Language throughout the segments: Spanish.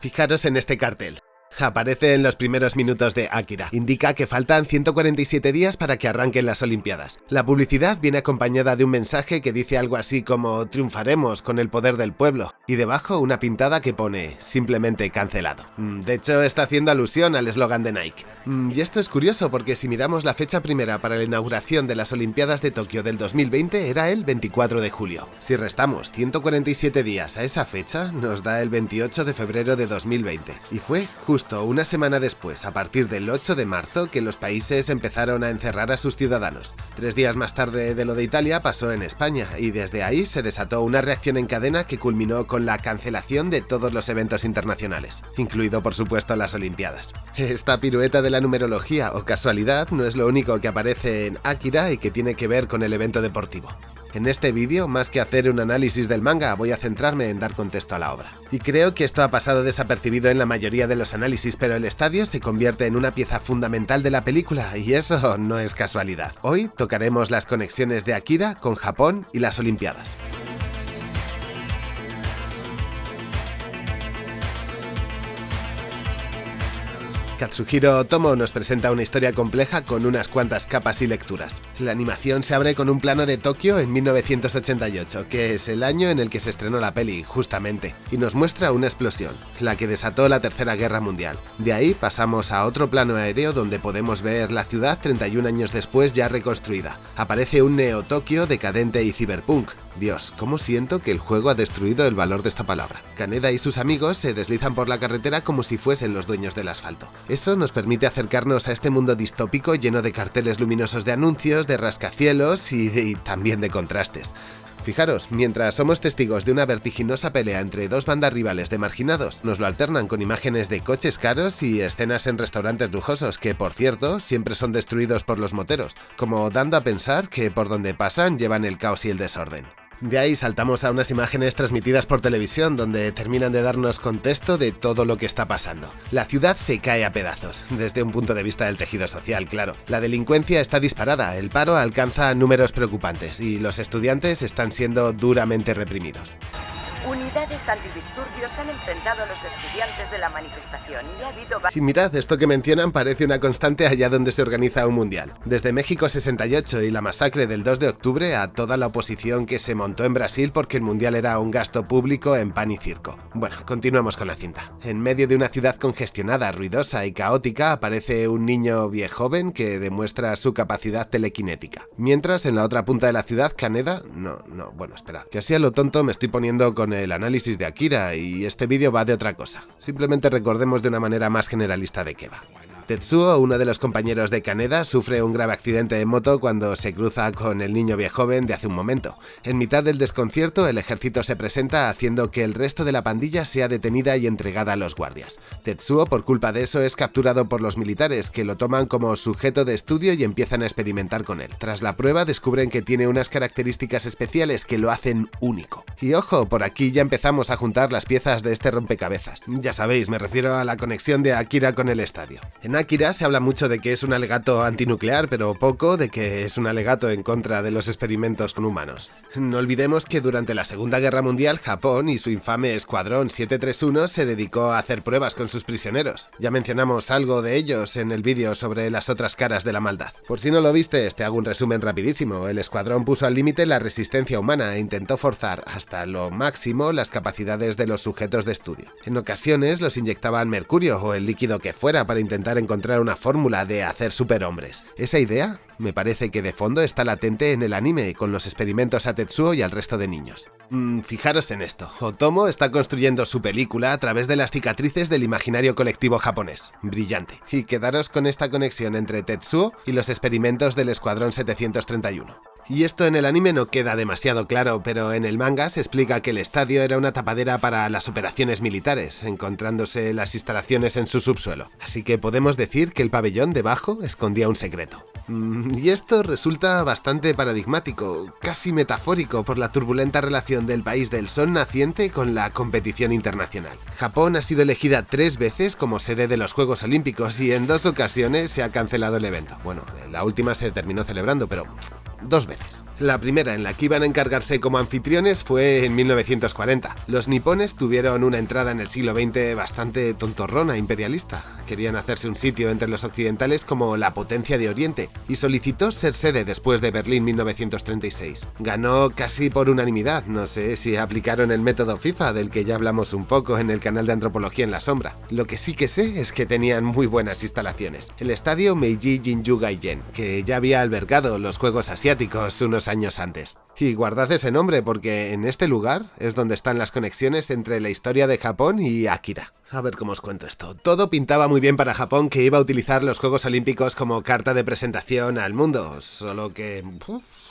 Fijaros en este cartel. Aparece en los primeros minutos de Akira. Indica que faltan 147 días para que arranquen las Olimpiadas. La publicidad viene acompañada de un mensaje que dice algo así como triunfaremos con el poder del pueblo y debajo una pintada que pone simplemente cancelado. Mm, de hecho está haciendo alusión al eslogan de Nike. Mm, y esto es curioso porque si miramos la fecha primera para la inauguración de las Olimpiadas de Tokio del 2020 era el 24 de julio. Si restamos 147 días a esa fecha nos da el 28 de febrero de 2020 y fue justo una semana después, a partir del 8 de marzo, que los países empezaron a encerrar a sus ciudadanos. Tres días más tarde de lo de Italia pasó en España, y desde ahí se desató una reacción en cadena que culminó con la cancelación de todos los eventos internacionales, incluido por supuesto las Olimpiadas. Esta pirueta de la numerología o casualidad no es lo único que aparece en Akira y que tiene que ver con el evento deportivo. En este vídeo, más que hacer un análisis del manga, voy a centrarme en dar contexto a la obra. Y creo que esto ha pasado desapercibido en la mayoría de los análisis, pero el estadio se convierte en una pieza fundamental de la película, y eso no es casualidad. Hoy tocaremos las conexiones de Akira con Japón y las Olimpiadas. Katsuhiro Otomo nos presenta una historia compleja con unas cuantas capas y lecturas. La animación se abre con un plano de Tokio en 1988, que es el año en el que se estrenó la peli, justamente, y nos muestra una explosión, la que desató la Tercera Guerra Mundial. De ahí pasamos a otro plano aéreo donde podemos ver la ciudad 31 años después ya reconstruida. Aparece un Neo-Tokio decadente y cyberpunk, Dios, cómo siento que el juego ha destruido el valor de esta palabra. Kaneda y sus amigos se deslizan por la carretera como si fuesen los dueños del asfalto. Eso nos permite acercarnos a este mundo distópico lleno de carteles luminosos de anuncios, de rascacielos y, y también de contrastes. Fijaros, mientras somos testigos de una vertiginosa pelea entre dos bandas rivales de marginados, nos lo alternan con imágenes de coches caros y escenas en restaurantes lujosos que, por cierto, siempre son destruidos por los moteros, como dando a pensar que por donde pasan llevan el caos y el desorden. De ahí saltamos a unas imágenes transmitidas por televisión donde terminan de darnos contexto de todo lo que está pasando. La ciudad se cae a pedazos, desde un punto de vista del tejido social, claro. La delincuencia está disparada, el paro alcanza números preocupantes y los estudiantes están siendo duramente reprimidos. Unidades antidisturbios han enfrentado a los estudiantes de la manifestación y ha habido... Y mirad, esto que mencionan parece una constante allá donde se organiza un mundial. Desde México 68 y la masacre del 2 de octubre a toda la oposición que se montó en Brasil porque el mundial era un gasto público en pan y circo. Bueno, continuemos con la cinta. En medio de una ciudad congestionada, ruidosa y caótica aparece un niño viejoven que demuestra su capacidad telequinética. Mientras en la otra punta de la ciudad, Caneda... No, no, bueno, espera, que así a lo tonto me estoy poniendo con el análisis de Akira y este vídeo va de otra cosa. Simplemente recordemos de una manera más generalista de qué va. Tetsuo, uno de los compañeros de Kaneda, sufre un grave accidente de moto cuando se cruza con el niño viejoven de hace un momento. En mitad del desconcierto, el ejército se presenta haciendo que el resto de la pandilla sea detenida y entregada a los guardias. Tetsuo, por culpa de eso, es capturado por los militares, que lo toman como sujeto de estudio y empiezan a experimentar con él. Tras la prueba, descubren que tiene unas características especiales que lo hacen único. Y ojo, por aquí ya empezamos a juntar las piezas de este rompecabezas. Ya sabéis, me refiero a la conexión de Akira con el estadio. Akira se habla mucho de que es un alegato antinuclear, pero poco de que es un alegato en contra de los experimentos con humanos. No olvidemos que durante la Segunda Guerra Mundial, Japón y su infame Escuadrón 731 se dedicó a hacer pruebas con sus prisioneros. Ya mencionamos algo de ellos en el vídeo sobre las otras caras de la maldad. Por si no lo viste, te hago un resumen rapidísimo. El escuadrón puso al límite la resistencia humana e intentó forzar hasta lo máximo las capacidades de los sujetos de estudio. En ocasiones los inyectaban mercurio o el líquido que fuera para intentar encontrar una fórmula de hacer superhombres. Esa idea me parece que de fondo está latente en el anime con los experimentos a Tetsuo y al resto de niños. Mm, fijaros en esto, Otomo está construyendo su película a través de las cicatrices del imaginario colectivo japonés. Brillante. Y quedaros con esta conexión entre Tetsuo y los experimentos del Escuadrón 731. Y esto en el anime no queda demasiado claro, pero en el manga se explica que el estadio era una tapadera para las operaciones militares, encontrándose las instalaciones en su subsuelo. Así que podemos decir que el pabellón debajo escondía un secreto. Mm, y esto resulta bastante paradigmático, casi metafórico por la turbulenta relación del país del sol naciente con la competición internacional. Japón ha sido elegida tres veces como sede de los Juegos Olímpicos y en dos ocasiones se ha cancelado el evento. Bueno, la última se terminó celebrando, pero dos veces. La primera en la que iban a encargarse como anfitriones fue en 1940. Los nipones tuvieron una entrada en el siglo XX bastante tontorrona imperialista. Querían hacerse un sitio entre los occidentales como la potencia de Oriente y solicitó ser sede después de Berlín 1936. Ganó casi por unanimidad, no sé si aplicaron el método FIFA del que ya hablamos un poco en el canal de Antropología en la Sombra. Lo que sí que sé es que tenían muy buenas instalaciones. El estadio Meiji Jinju Gaiden, que ya había albergado los Juegos Asiáticos unos años antes. Y guardad ese nombre porque en este lugar es donde están las conexiones entre la historia de Japón y Akira. A ver cómo os cuento esto. Todo pintaba muy bien para Japón que iba a utilizar los Juegos Olímpicos como carta de presentación al mundo, solo que...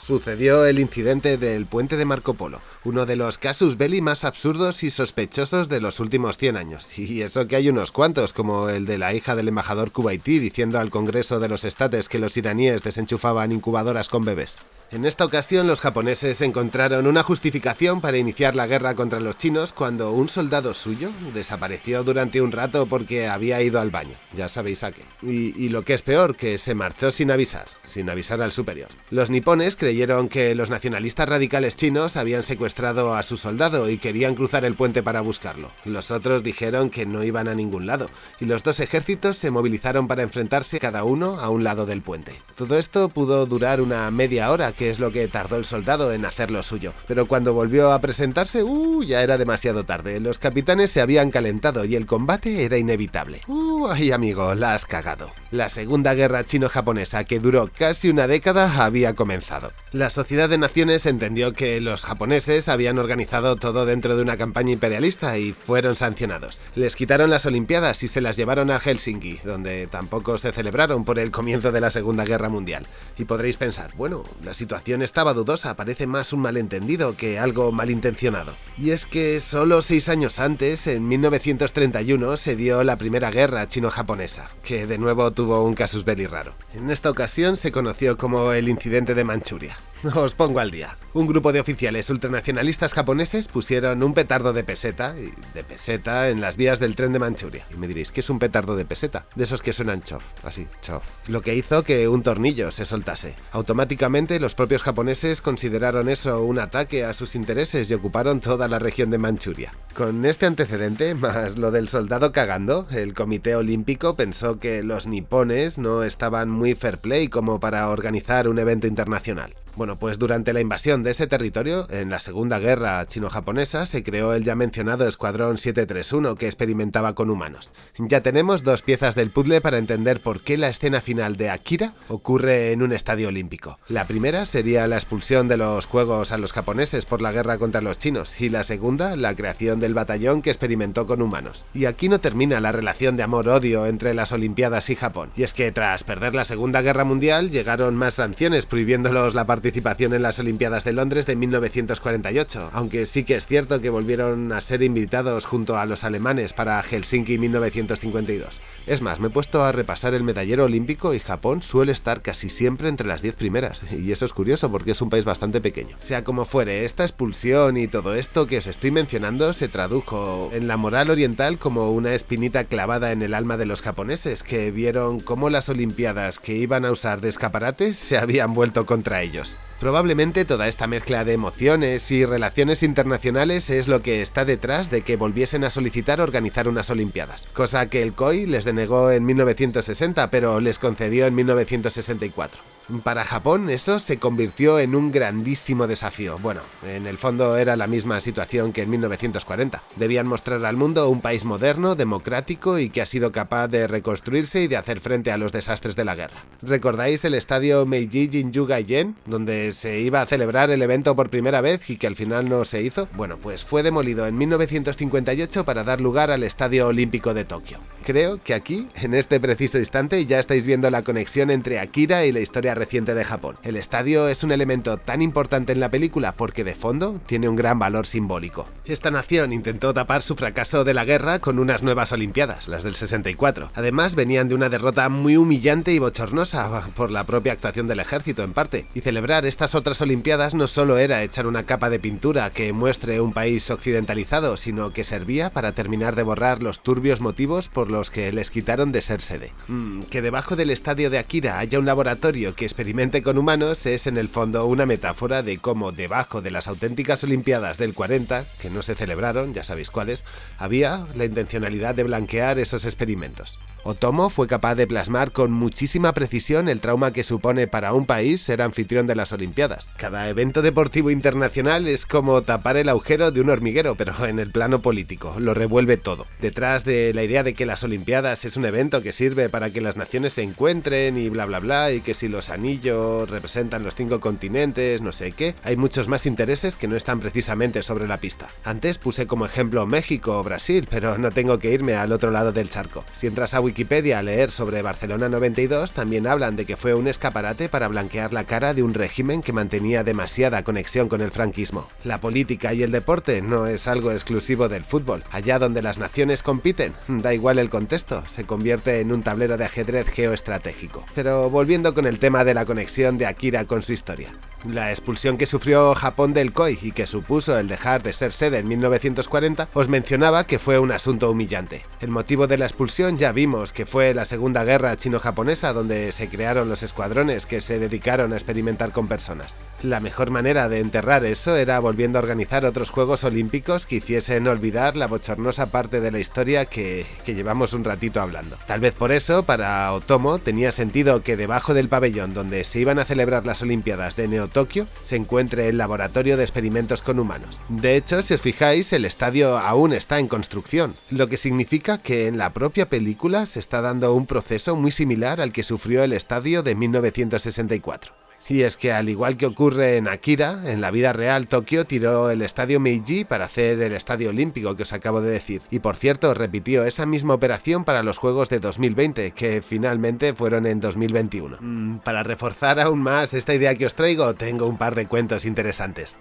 sucedió el incidente del puente de Marco Polo, uno de los casus belli más absurdos y sospechosos de los últimos 100 años. Y eso que hay unos cuantos, como el de la hija del embajador kuwaití diciendo al Congreso de los Estates que los iraníes desenchufaban incubadoras con bebés. En esta ocasión los japoneses encontraron una justificación para iniciar la guerra contra los chinos cuando un soldado suyo desapareció durante un rato porque había ido al baño, ya sabéis a qué. Y, lo que es peor, que se marchó sin avisar, sin avisar al superior. Los nipones creyeron que los nacionalistas radicales chinos habían secuestrado a su soldado y querían cruzar el puente para buscarlo. Los otros dijeron que no iban a ningún lado, y los dos ejércitos se movilizaron para enfrentarse cada uno a un lado del puente. Todo esto pudo durar una media hora que es lo que tardó el soldado en hacer lo suyo. Pero cuando volvió a presentarse, uh, ya era demasiado tarde. Los capitanes se habían calentado y el combate era inevitable. Uh, ay amigo, la has cagado. La segunda guerra chino-japonesa, que duró casi una década, había comenzado. La Sociedad de Naciones entendió que los japoneses habían organizado todo dentro de una campaña imperialista y fueron sancionados. Les quitaron las Olimpiadas y se las llevaron a Helsinki, donde tampoco se celebraron por el comienzo de la Segunda Guerra Mundial. Y podréis pensar, bueno, la situación situación estaba dudosa, parece más un malentendido que algo malintencionado. Y es que solo seis años antes, en 1931, se dio la primera guerra chino-japonesa, que de nuevo tuvo un casus belli raro. En esta ocasión se conoció como el incidente de Manchuria. Os pongo al día. Un grupo de oficiales ultranacionalistas japoneses pusieron un petardo de peseta, de peseta, en las vías del tren de Manchuria. Y me diréis, ¿qué es un petardo de peseta? De esos que suenan chof, así, chof. Lo que hizo que un tornillo se soltase. Automáticamente los propios japoneses consideraron eso un ataque a sus intereses y ocuparon toda la región de Manchuria. Con este antecedente, más lo del soldado cagando, el Comité Olímpico pensó que los nipones no estaban muy fair play como para organizar un evento internacional. Bueno, pues durante la invasión de ese territorio, en la Segunda Guerra Chino-Japonesa, se creó el ya mencionado Escuadrón 731 que experimentaba con humanos. Ya tenemos dos piezas del puzzle para entender por qué la escena final de Akira ocurre en un estadio olímpico. La primera sería la expulsión de los juegos a los japoneses por la guerra contra los chinos y la segunda, la creación del batallón que experimentó con humanos. Y aquí no termina la relación de amor-odio entre las Olimpiadas y Japón. Y es que tras perder la Segunda Guerra Mundial llegaron más sanciones prohibiéndolos la participación participación en las Olimpiadas de Londres de 1948, aunque sí que es cierto que volvieron a ser invitados junto a los alemanes para Helsinki 1952. Es más, me he puesto a repasar el medallero olímpico y Japón suele estar casi siempre entre las 10 primeras, y eso es curioso porque es un país bastante pequeño. Sea como fuere, esta expulsión y todo esto que os estoy mencionando se tradujo en la moral oriental como una espinita clavada en el alma de los japoneses, que vieron cómo las Olimpiadas que iban a usar de escaparates se habían vuelto contra ellos. Probablemente toda esta mezcla de emociones y relaciones internacionales es lo que está detrás de que volviesen a solicitar organizar unas Olimpiadas, cosa que el COI les denegó en 1960 pero les concedió en 1964. Para Japón eso se convirtió en un grandísimo desafío. Bueno, en el fondo era la misma situación que en 1940. Debían mostrar al mundo un país moderno, democrático y que ha sido capaz de reconstruirse y de hacer frente a los desastres de la guerra. ¿Recordáis el estadio Meiji Jinju Gaiden, donde se iba a celebrar el evento por primera vez y que al final no se hizo? Bueno, pues fue demolido en 1958 para dar lugar al Estadio Olímpico de Tokio. Creo que aquí, en este preciso instante, ya estáis viendo la conexión entre Akira y la historia reciente de Japón. El estadio es un elemento tan importante en la película porque de fondo tiene un gran valor simbólico. Esta nación intentó tapar su fracaso de la guerra con unas nuevas Olimpiadas, las del 64. Además venían de una derrota muy humillante y bochornosa por la propia actuación del ejército en parte, y celebrar estas otras Olimpiadas no solo era echar una capa de pintura que muestre un país occidentalizado, sino que servía para terminar de borrar los turbios motivos por los los que les quitaron de ser sede. Mm, que debajo del estadio de Akira haya un laboratorio que experimente con humanos es en el fondo una metáfora de cómo debajo de las auténticas Olimpiadas del 40, que no se celebraron, ya sabéis cuáles, había la intencionalidad de blanquear esos experimentos. Otomo fue capaz de plasmar con muchísima precisión el trauma que supone para un país ser anfitrión de las Olimpiadas. Cada evento deportivo internacional es como tapar el agujero de un hormiguero, pero en el plano político, lo revuelve todo. Detrás de la idea de que las Olimpiadas es un evento que sirve para que las naciones se encuentren y bla bla bla, y que si los anillos representan los cinco continentes, no sé qué, hay muchos más intereses que no están precisamente sobre la pista. Antes puse como ejemplo México o Brasil, pero no tengo que irme al otro lado del charco. Si entras a Wikipedia a leer sobre Barcelona 92, también hablan de que fue un escaparate para blanquear la cara de un régimen que mantenía demasiada conexión con el franquismo. La política y el deporte no es algo exclusivo del fútbol. Allá donde las naciones compiten, da igual el contexto, se convierte en un tablero de ajedrez geoestratégico. Pero volviendo con el tema de la conexión de Akira con su historia. La expulsión que sufrió Japón del COI y que supuso el dejar de ser sede en 1940, os mencionaba que fue un asunto humillante. El motivo de la expulsión ya vimos que fue la Segunda Guerra Chino-Japonesa donde se crearon los escuadrones que se dedicaron a experimentar con personas. La mejor manera de enterrar eso era volviendo a organizar otros Juegos Olímpicos que hiciesen olvidar la bochornosa parte de la historia que, que llevamos un ratito hablando. Tal vez por eso, para Otomo, tenía sentido que debajo del pabellón donde se iban a celebrar las Olimpiadas de Neo Tokio se encuentre el laboratorio de experimentos con humanos. De hecho, si os fijáis, el estadio aún está en construcción, lo que significa que en la propia película se está dando un proceso muy similar al que sufrió el estadio de 1964. Y es que al igual que ocurre en Akira, en la vida real Tokio tiró el estadio Meiji para hacer el estadio olímpico que os acabo de decir. Y por cierto, repitió esa misma operación para los Juegos de 2020, que finalmente fueron en 2021. Mm, para reforzar aún más esta idea que os traigo, tengo un par de cuentos interesantes.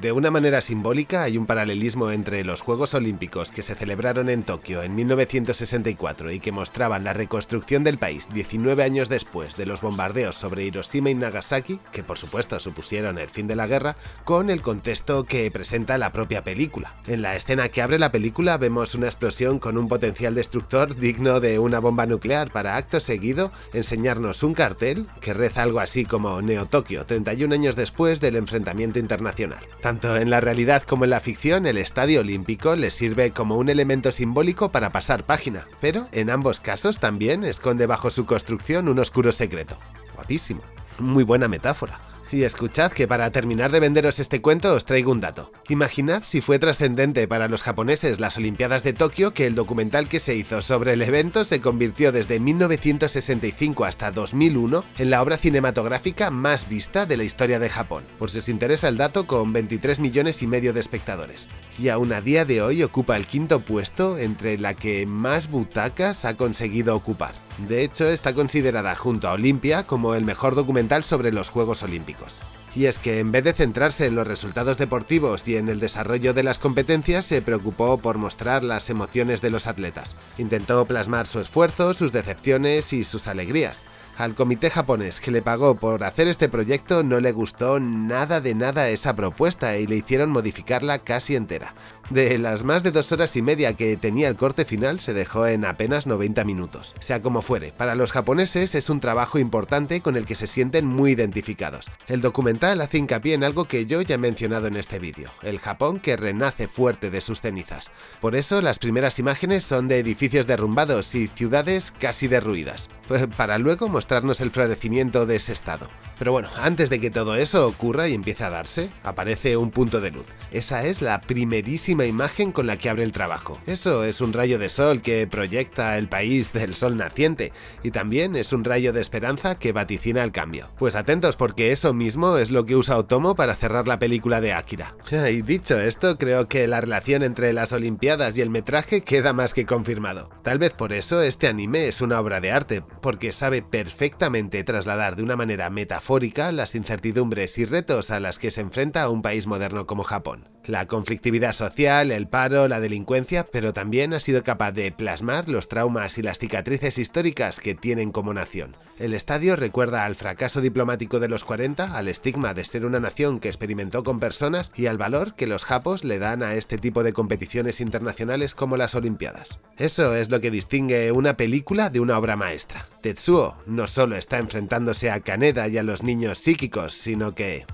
De una manera simbólica hay un paralelismo entre los Juegos Olímpicos que se celebraron en Tokio en 1964 y que mostraban la reconstrucción del país 19 años después de los bombardeos sobre Hiroshima y Nagasaki, que por supuesto supusieron el fin de la guerra, con el contexto que presenta la propia película. En la escena que abre la película vemos una explosión con un potencial destructor digno de una bomba nuclear para acto seguido enseñarnos un cartel que reza algo así como Neo Tokio 31 años después del enfrentamiento internacional. Tanto en la realidad como en la ficción, el Estadio Olímpico les sirve como un elemento simbólico para pasar página, pero en ambos casos también esconde bajo su construcción un oscuro secreto. Guapísimo. Muy buena metáfora. Y escuchad que para terminar de venderos este cuento os traigo un dato. Imaginad si fue trascendente para los japoneses las Olimpiadas de Tokio que el documental que se hizo sobre el evento se convirtió desde 1965 hasta 2001 en la obra cinematográfica más vista de la historia de Japón, por si os interesa el dato con 23 millones y medio de espectadores. Y aún a día de hoy ocupa el quinto puesto entre la que más butacas ha conseguido ocupar. De hecho, está considerada junto a Olimpia como el mejor documental sobre los Juegos Olímpicos. Y es que en vez de centrarse en los resultados deportivos y en el desarrollo de las competencias, se preocupó por mostrar las emociones de los atletas. Intentó plasmar su esfuerzo, sus decepciones y sus alegrías. Al comité japonés que le pagó por hacer este proyecto no le gustó nada de nada esa propuesta y le hicieron modificarla casi entera. De las más de dos horas y media que tenía el corte final se dejó en apenas 90 minutos. Sea como fuere, para los japoneses es un trabajo importante con el que se sienten muy identificados. El documental hace hincapié en algo que yo ya he mencionado en este vídeo, el Japón que renace fuerte de sus cenizas. Por eso las primeras imágenes son de edificios derrumbados y ciudades casi derruidas, para luego mostrarnos el florecimiento de ese estado. Pero bueno, antes de que todo eso ocurra y empiece a darse, aparece un punto de luz. Esa es la primerísima imagen con la que abre el trabajo. Eso es un rayo de sol que proyecta el país del sol naciente, y también es un rayo de esperanza que vaticina el cambio. Pues atentos porque eso mismo es lo que usa Otomo para cerrar la película de Akira. Y dicho esto, creo que la relación entre las Olimpiadas y el metraje queda más que confirmado. Tal vez por eso este anime es una obra de arte, porque sabe perfectamente trasladar de una manera metafórica las incertidumbres y retos a las que se enfrenta un país moderno como Japón. la conflictividad social, el paro, la delincuencia, pero también ha sido capaz de plasmar los traumas y las cicatrices históricas que tienen como nación. El estadio recuerda al fracaso diplomático de los 40, al estigma de ser una nación que experimentó con personas y al valor que los japos le dan a este tipo de competiciones internacionales como las Olimpiadas. Eso es lo que distingue una película de una obra maestra. Tetsuo no solo está enfrentándose a Kaneda y a los niños psíquicos, sino que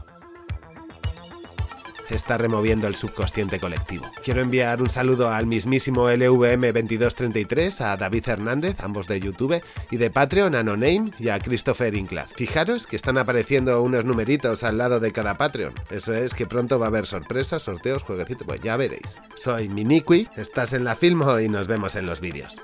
está removiendo el subconsciente colectivo. Quiero enviar un saludo al mismísimo LVM2233, a David Hernández, ambos de YouTube, y de Patreon a No Name y a Christopher Inklar. Fijaros que están apareciendo unos numeritos al lado de cada Patreon. Eso es que pronto va a haber sorpresas, sorteos, jueguecitos, pues ya veréis. Soy Miniqui, estás en la Filmo y nos vemos en los vídeos.